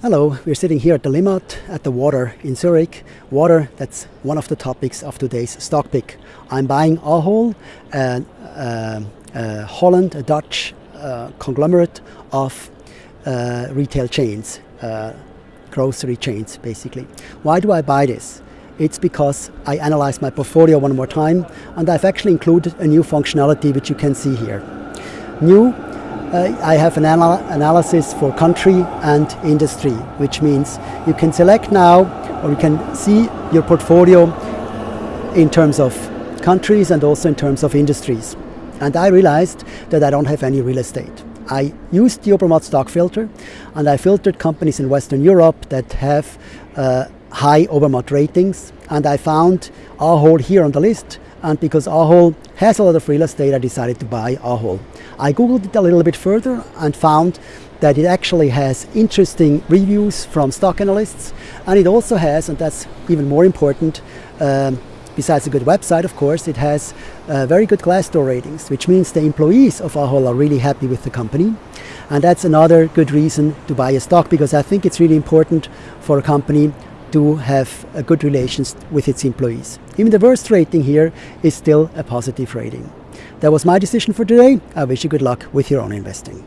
Hello, we're sitting here at the Limmat at the water in Zurich. Water, that's one of the topics of today's stock pick. I'm buying Ahold, a, uh, uh, Holland, a Dutch uh, conglomerate of uh, retail chains, uh, grocery chains basically. Why do I buy this? It's because I analyzed my portfolio one more time and I've actually included a new functionality which you can see here. New uh, I have an anal analysis for country and industry, which means you can select now or you can see your portfolio in terms of countries and also in terms of industries. And I realized that I don't have any real estate. I used the Obermatt stock filter and I filtered companies in Western Europe that have uh, high Obermatt ratings and I found Ahold here on the list and because Ahold has a lot of real estate, I decided to buy Ahold. I googled it a little bit further and found that it actually has interesting reviews from stock analysts and it also has, and that's even more important, um, besides a good website of course, it has uh, very good Glassdoor ratings, which means the employees of Ahold are really happy with the company. And that's another good reason to buy a stock because I think it's really important for a company to have a good relations with its employees. Even the worst rating here is still a positive rating. That was my decision for today. I wish you good luck with your own investing.